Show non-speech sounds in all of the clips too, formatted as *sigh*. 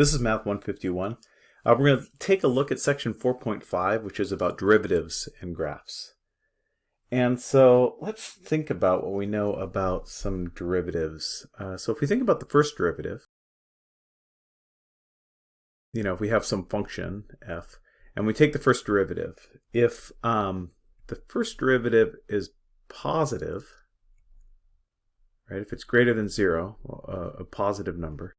This is Math 151. Uh, we're going to take a look at section 4.5, which is about derivatives and graphs. And so let's think about what we know about some derivatives. Uh, so if we think about the first derivative, you know, if we have some function f, and we take the first derivative, if um, the first derivative is positive, right, if it's greater than zero, uh, a positive number,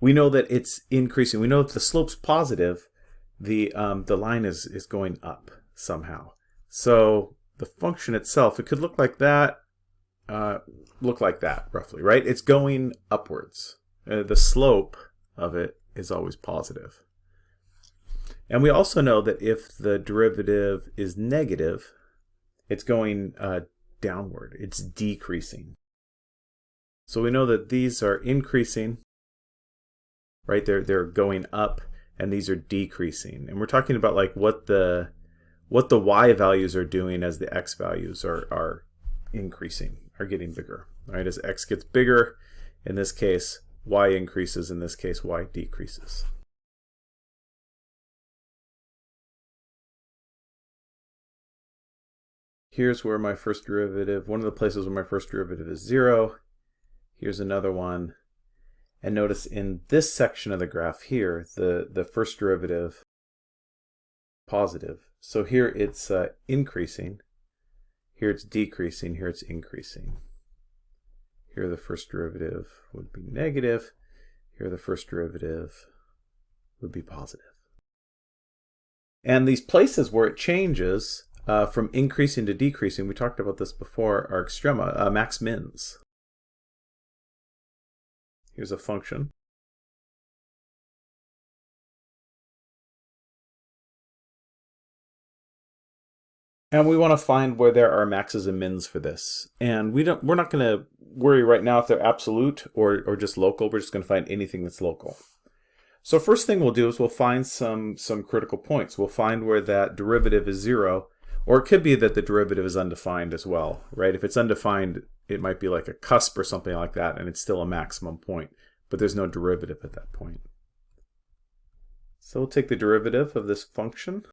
we know that it's increasing. We know if the slope's positive, the um, the line is is going up somehow. So the function itself, it could look like that, uh, look like that roughly, right? It's going upwards. Uh, the slope of it is always positive. And we also know that if the derivative is negative, it's going uh, downward. It's decreasing. So we know that these are increasing right? They're they're going up and these are decreasing. And we're talking about like what the what the y values are doing as the x values are are increasing, are getting bigger. Right? As x gets bigger, in this case, y increases, in this case, y decreases. Here's where my first derivative, one of the places where my first derivative is zero. Here's another one and notice in this section of the graph here, the, the first derivative positive. So here it's uh, increasing, here it's decreasing, here it's increasing. Here the first derivative would be negative, here the first derivative would be positive. And these places where it changes uh, from increasing to decreasing, we talked about this before, are extrema, uh, max mins. Here's a function. And we want to find where there are maxes and mins for this. And we don't, we're not going to worry right now if they're absolute or, or just local. We're just going to find anything that's local. So first thing we'll do is we'll find some, some critical points. We'll find where that derivative is zero, or it could be that the derivative is undefined as well, right? If it's undefined, it might be like a cusp or something like that, and it's still a maximum point, but there's no derivative at that point. So we'll take the derivative of this function,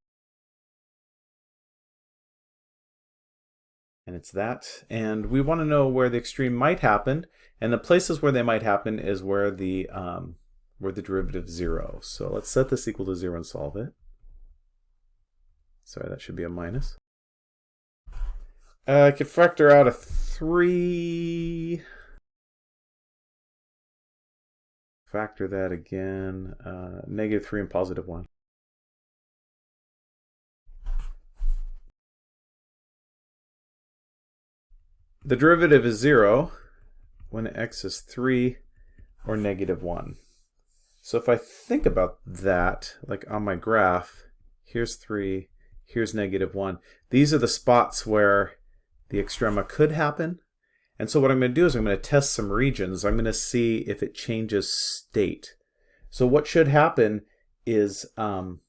and it's that. And we want to know where the extreme might happen, and the places where they might happen is where the um, where the derivative is zero. So let's set this equal to zero and solve it. Sorry, that should be a minus. Uh, I could factor out a 3. Factor that again. Uh, negative 3 and positive 1. The derivative is 0 when x is 3 or negative 1. So if I think about that, like on my graph, here's 3, here's negative 1. These are the spots where the extrema could happen. And so what I'm going to do is I'm going to test some regions. I'm going to see if it changes state. So what should happen is um,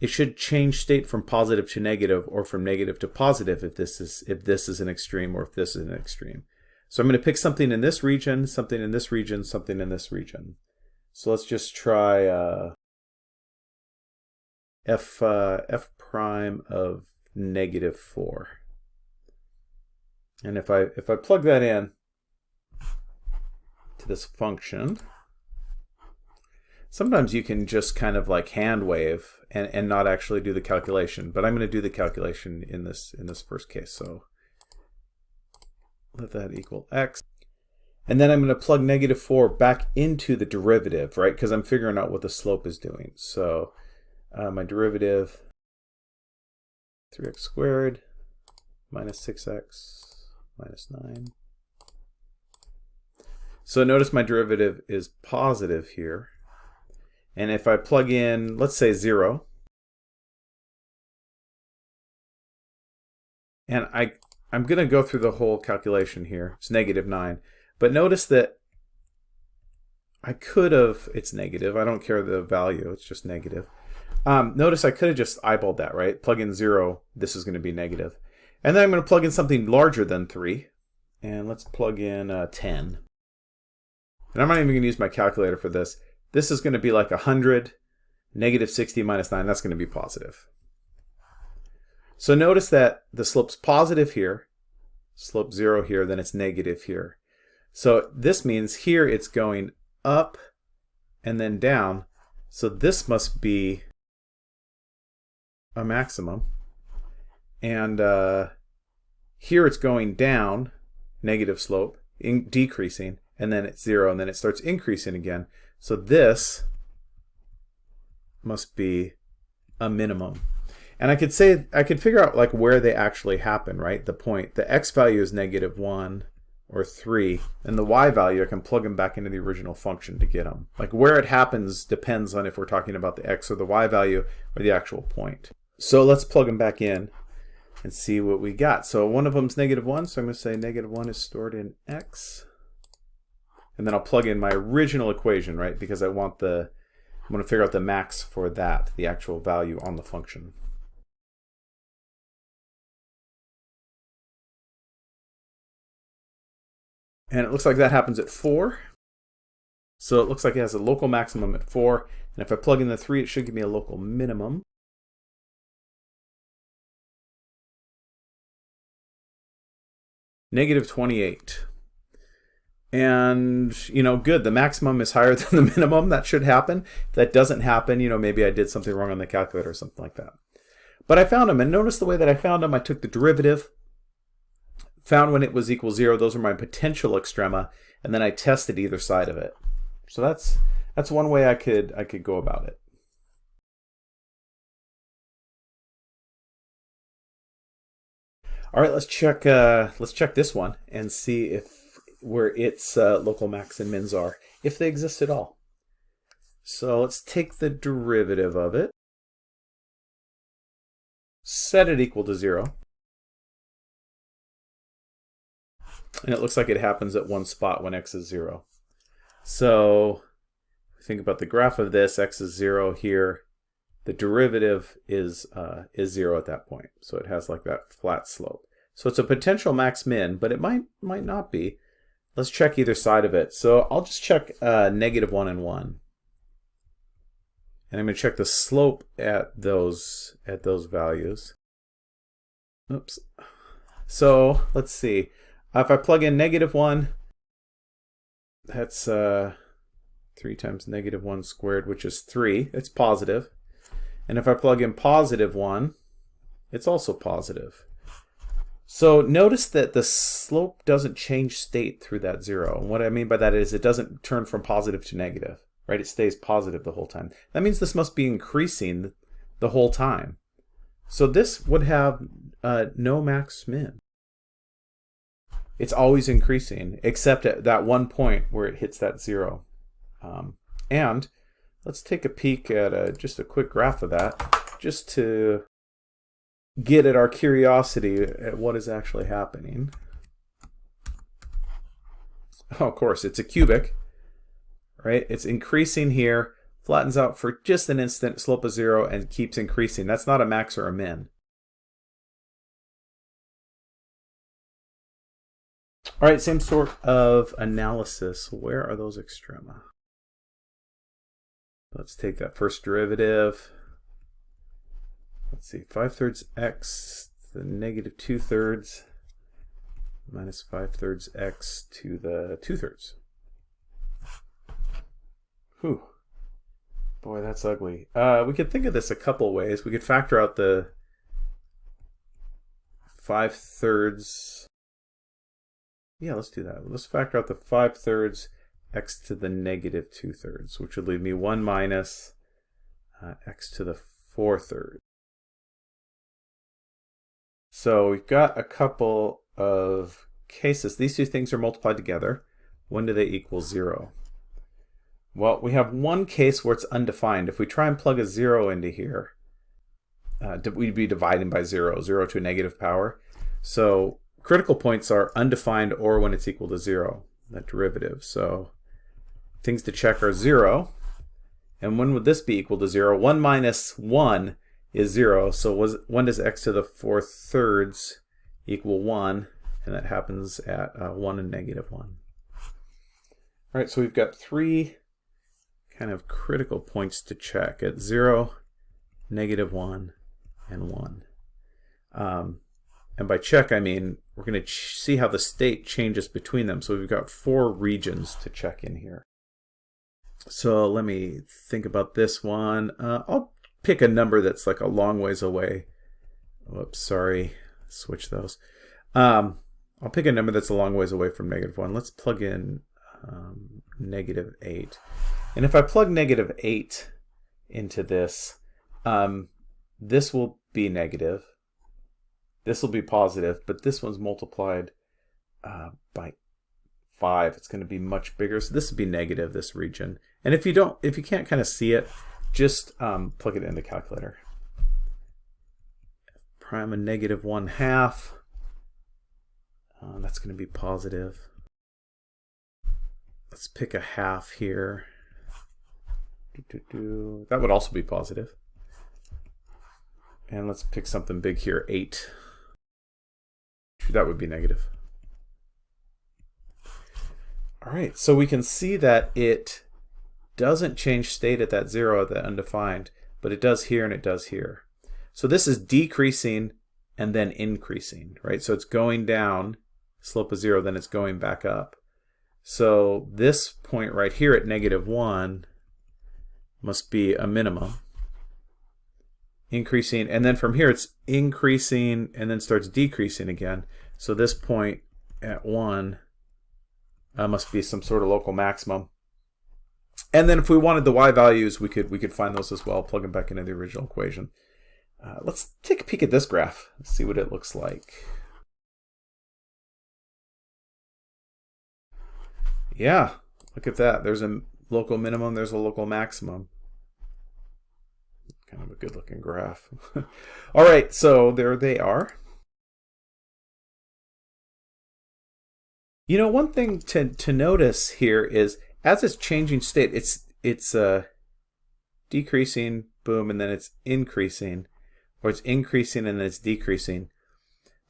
it should change state from positive to negative or from negative to positive if this is if this is an extreme or if this is an extreme. So I'm going to pick something in this region, something in this region, something in this region. So let's just try uh, f uh, f prime of negative 4. And if I if I plug that in to this function, sometimes you can just kind of like hand wave and, and not actually do the calculation. But I'm going to do the calculation in this in this first case. So let that equal x. And then I'm going to plug negative 4 back into the derivative, right? Because I'm figuring out what the slope is doing. So uh, my derivative 3x squared minus 6x minus 9. So notice my derivative is positive here. And if I plug in, let's say 0, and I, I'm going to go through the whole calculation here. It's negative 9. But notice that I could have, it's negative. I don't care the value. It's just negative. Um, notice I could have just eyeballed that, right? Plug in 0, this is going to be negative. And then I'm going to plug in something larger than 3. And let's plug in uh, 10. and I'm not even going to use my calculator for this, this is going to be like 100, negative 60 minus 9, that's going to be positive. So notice that the slope's positive here, slope 0 here, then it's negative here. So this means here it's going up and then down. So this must be a maximum. And uh, here it's going down, negative slope, in, decreasing, and then it's zero, and then it starts increasing again. So this must be a minimum. And I could say, I could figure out like where they actually happen, right? The point, the x value is negative 1 or 3, and the y value, I can plug them back into the original function to get them. Like where it happens depends on if we're talking about the x or the y value or the actual point. So let's plug them back in and see what we got. So one of them is negative 1, so I'm going to say negative 1 is stored in x. And then I'll plug in my original equation, right? Because I want the, I'm going to figure out the max for that, the actual value on the function. And it looks like that happens at 4. So it looks like it has a local maximum at 4. And if I plug in the 3, it should give me a local minimum. Negative 28. And, you know, good. The maximum is higher *laughs* than the minimum. That should happen. If that doesn't happen, you know, maybe I did something wrong on the calculator or something like that. But I found them. And notice the way that I found them. I took the derivative found when it was equal zero, those are my potential extrema, and then I tested either side of it. So that's that's one way I could I could go about it. All right, let's check uh, let's check this one and see if where its uh, local max and mins are, if they exist at all. So let's take the derivative of it, set it equal to zero. And it looks like it happens at one spot when x is 0. So think about the graph of this, x is 0 here. The derivative is, uh, is 0 at that point. So it has like that flat slope. So it's a potential max min, but it might, might not be. Let's check either side of it. So I'll just check uh, negative 1 and 1. And I'm going to check the slope at those at those values. Oops. So let's see. Uh, if I plug in negative 1, that's uh, 3 times negative 1 squared, which is 3. It's positive. And if I plug in positive 1, it's also positive. So notice that the slope doesn't change state through that 0. And what I mean by that is it doesn't turn from positive to negative. Right? It stays positive the whole time. That means this must be increasing the whole time. So this would have uh, no max min it's always increasing, except at that one point where it hits that zero. Um, and let's take a peek at a, just a quick graph of that, just to get at our curiosity at what is actually happening. Oh, of course, it's a cubic, right? It's increasing here, flattens out for just an instant, slope of zero, and keeps increasing. That's not a max or a min. All right, same sort of analysis. Where are those extrema? Let's take that first derivative. Let's see, 5 thirds x to the negative 2 thirds minus 5 thirds x to the 2 thirds. Whew. Boy, that's ugly. Uh, we could think of this a couple ways. We could factor out the 5 thirds yeah, let's do that. Let's factor out the 5 thirds x to the negative 2 thirds, which would leave me 1 minus uh, x to the 4 thirds. So we've got a couple of cases. These two things are multiplied together. When do they equal 0? Well, we have one case where it's undefined. If we try and plug a 0 into here, uh, we'd be dividing by 0, 0 to a negative power. So critical points are undefined or when it's equal to zero, that derivative. So things to check are zero. And when would this be equal to zero? One minus one is zero. So was when does x to the four thirds equal one? And that happens at uh, one and negative one. All right, so we've got three kind of critical points to check at 0, negative 1, and 1. Um, and by check, I mean we're going to see how the state changes between them. So we've got four regions to check in here. So let me think about this one. Uh, I'll pick a number that's like a long ways away. Whoops, sorry. Switch those. Um, I'll pick a number that's a long ways away from negative 1. Let's plug in um, negative 8. And if I plug negative 8 into this, um, this will be negative. This will be positive, but this one's multiplied uh, by 5. It's going to be much bigger. So this would be negative, this region. And if you don't, if you can't kind of see it, just um, plug it in the calculator. Prime a negative 1 half. Uh, that's going to be positive. Let's pick a half here. That would also be positive. And let's pick something big here, 8. That would be negative. All right, so we can see that it doesn't change state at that 0 at that undefined, but it does here and it does here. So this is decreasing and then increasing, right? So it's going down, slope of 0, then it's going back up. So this point right here at negative 1 must be a minimum. Increasing, and then from here it's increasing and then starts decreasing again. So this point at 1 uh, must be some sort of local maximum. And then if we wanted the y values, we could we could find those as well, plug them back into the original equation. Uh, let's take a peek at this graph, see what it looks like. Yeah, look at that. There's a local minimum, there's a local maximum. Kind of a good looking graph. *laughs* All right, so there they are. You know, one thing to, to notice here is as it's changing state, it's it's uh, decreasing, boom, and then it's increasing, or it's increasing and then it's decreasing.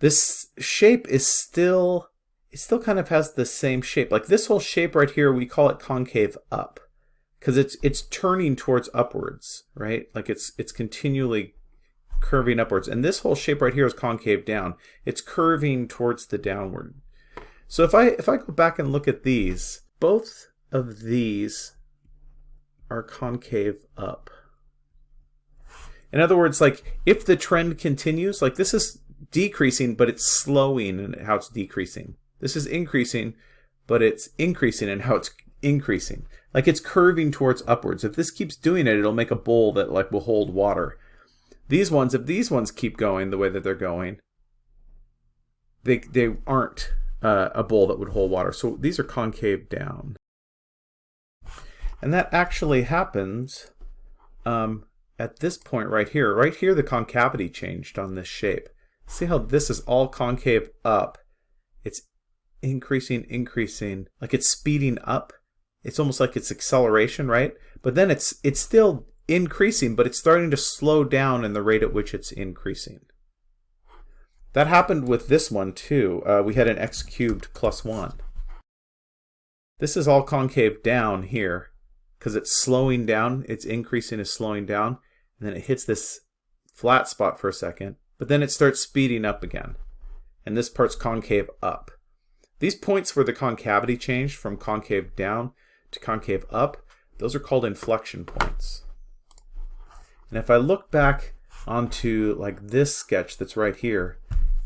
This shape is still, it still kind of has the same shape. Like this whole shape right here, we call it concave up because it's it's turning towards upwards, right? Like it's it's continually curving upwards. And this whole shape right here is concave down. It's curving towards the downward. So if I if I go back and look at these, both of these are concave up. In other words, like if the trend continues, like this is decreasing, but it's slowing in how it's decreasing. This is increasing, but it's increasing in how it's increasing. Like it's curving towards upwards. If this keeps doing it, it'll make a bowl that like will hold water. These ones, if these ones keep going the way that they're going, they, they aren't uh, a bowl that would hold water. So these are concave down. And that actually happens um, at this point right here. Right here, the concavity changed on this shape. See how this is all concave up. It's increasing, increasing, like it's speeding up. It's almost like it's acceleration, right? But then it's it's still increasing, but it's starting to slow down in the rate at which it's increasing. That happened with this one too. Uh, we had an x cubed plus 1. This is all concave down here because it's slowing down. It's increasing, is slowing down. And then it hits this flat spot for a second. But then it starts speeding up again. And this part's concave up. These points where the concavity changed from concave down to concave up, those are called inflection points. And if I look back onto like this sketch that's right here,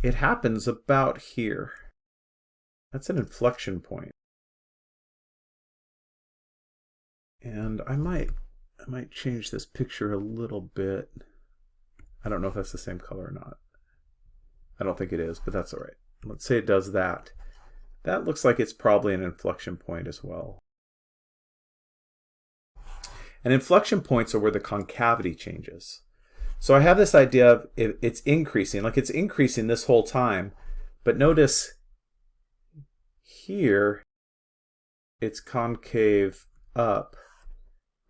it happens about here. That's an inflection point. And I might I might change this picture a little bit. I don't know if that's the same color or not. I don't think it is, but that's all right. Let's say it does that. That looks like it's probably an inflection point as well. And inflection points are where the concavity changes. So I have this idea of it's increasing, like it's increasing this whole time, but notice here it's concave up,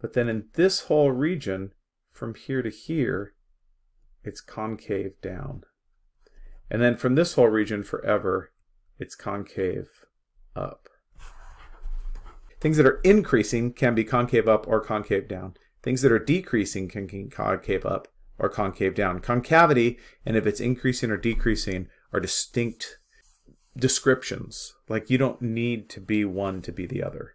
but then in this whole region, from here to here, it's concave down. And then from this whole region forever, it's concave up. things that are increasing can be concave up or concave down. Things that are decreasing can be concave up or concave down. Concavity, and if it's increasing or decreasing, are distinct descriptions. Like you don't need to be one to be the other.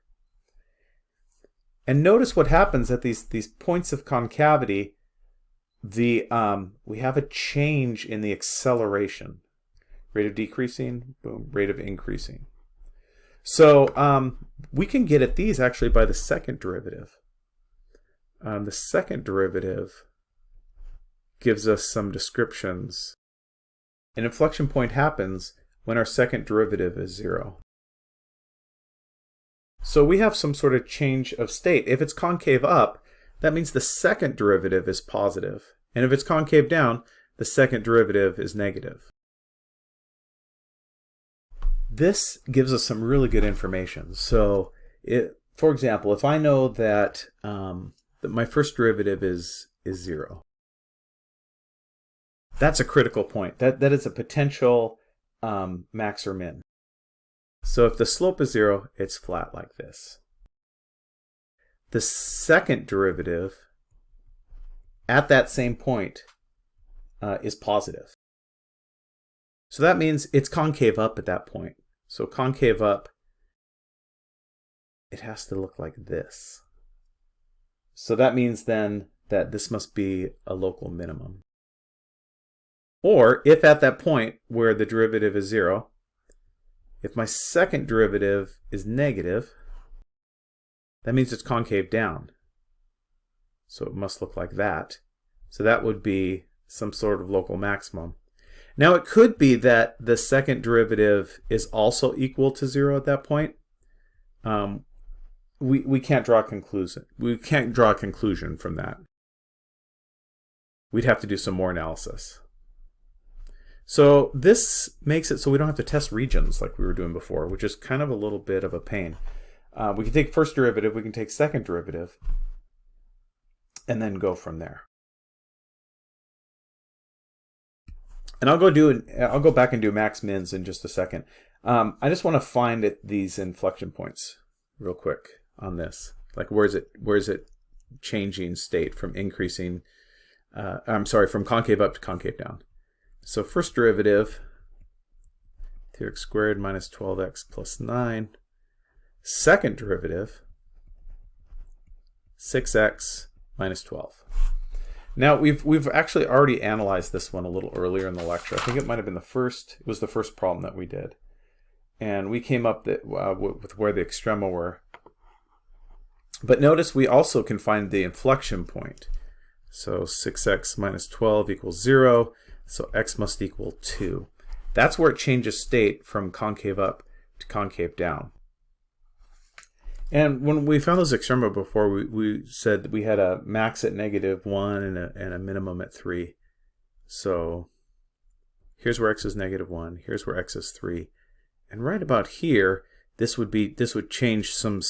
And notice what happens at these, these points of concavity, the um, we have a change in the acceleration. Rate of decreasing, boom, rate of increasing. So um, we can get at these actually by the second derivative. Um, the second derivative gives us some descriptions. An inflection point happens when our second derivative is zero. So we have some sort of change of state. If it's concave up, that means the second derivative is positive. And if it's concave down, the second derivative is negative. This gives us some really good information. So, it, for example, if I know that, um, that my first derivative is, is zero, that's a critical point. That, that is a potential um, max or min. So if the slope is zero, it's flat like this. The second derivative at that same point uh, is positive. So that means it's concave up at that point. So concave up, it has to look like this. So that means then that this must be a local minimum. Or if at that point where the derivative is zero, if my second derivative is negative, that means it's concave down. So it must look like that. So that would be some sort of local maximum. Now it could be that the second derivative is also equal to zero at that point. Um, we, we can't draw a conclusion. We can't draw a conclusion from that. We'd have to do some more analysis. So this makes it so we don't have to test regions like we were doing before, which is kind of a little bit of a pain. Uh, we can take first derivative, we can take second derivative, and then go from there. And I'll go do I'll go back and do max mins in just a second. Um, I just want to find it, these inflection points real quick on this. Like where is it where is it changing state from increasing? Uh, I'm sorry, from concave up to concave down. So first derivative, 2x squared minus 12x plus 9. Second derivative, 6x minus 12. Now we've we've actually already analyzed this one a little earlier in the lecture. I think it might have been the first. It was the first problem that we did, and we came up that, uh, with where the extrema were. But notice we also can find the inflection point. So 6x minus 12 equals 0. So x must equal 2. That's where it changes state from concave up to concave down. And when we found those extrema before, we, we said that we had a max at negative 1 and a, and a minimum at 3. So here's where x is negative 1, here's where x is 3. And right about here, this would be this would change some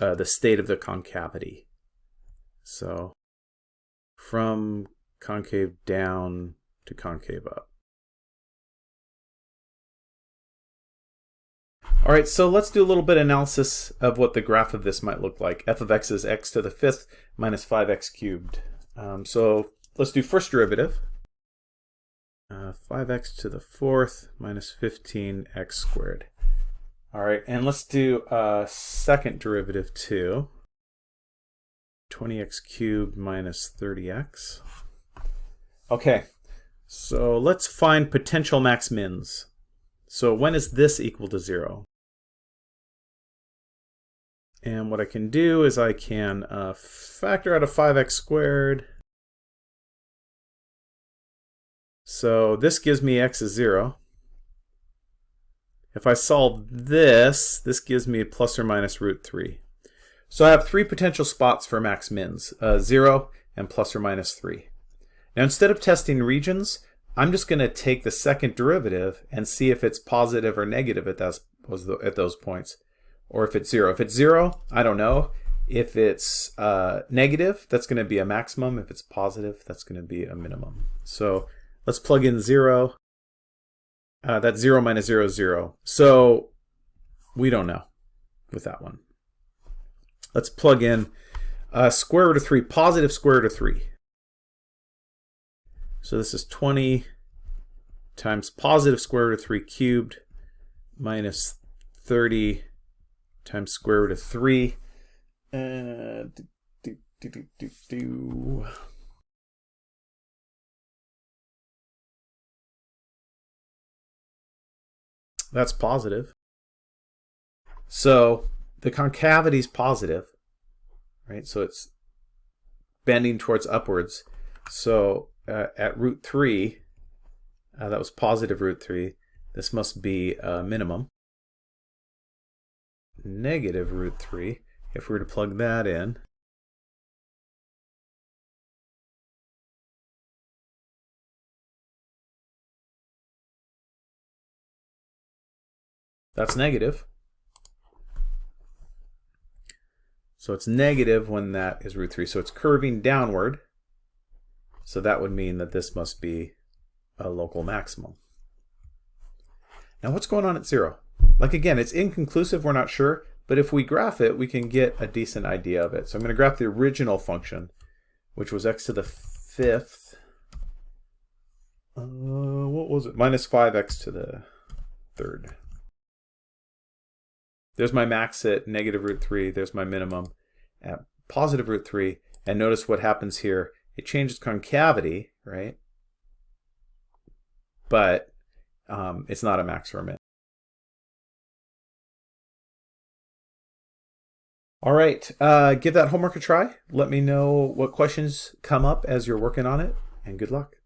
uh, the state of the concavity. So from concave down to concave up. All right, so let's do a little bit of analysis of what the graph of this might look like. f of x is x to the fifth minus 5x cubed. Um, so let's do first derivative. Uh, 5x to the fourth minus 15x squared. All right, and let's do a second derivative too. 20x cubed minus 30x. Okay, so let's find potential max mins. So when is this equal to zero? And what I can do is I can uh, factor out a 5x squared. So this gives me x is 0. If I solve this, this gives me plus or minus root 3. So I have three potential spots for max mins, uh, 0 and plus or minus 3. Now instead of testing regions, I'm just going to take the second derivative and see if it's positive or negative at those, at those points, or if it's zero. If it's zero, I don't know. If it's uh, negative, that's going to be a maximum. If it's positive, that's going to be a minimum. So let's plug in zero. Uh, that's zero minus zero, zero. So we don't know with that one. let's plug in uh, square root of 3, positive square root of 3. So this is 20 times positive square root of 3 cubed minus 30 times square root of 3. Uh, do, do, do. That's positive. So the concavity is positive, right? So it's bending towards upwards. So uh, at root 3, uh, that was positive root 3. This must be a minimum. Negative root 3, if we were to plug that in, that's negative. So it's negative when that is root 3. So it's curving downward. So that would mean that this must be a local maximum. Now what's going on at 0? Like again, it's inconclusive, we're not sure, but if we graph it, we can get a decent idea of it. So I'm going to graph the original function, which was x to the fifth. Uh, what was it? Minus 5x to the third. There's my max at negative root 3. There's my minimum at positive root 3. And notice what happens here it changes concavity, right? But um, it's not a max or a min. All right, uh, give that homework a try. Let me know what questions come up as you're working on it, and good luck.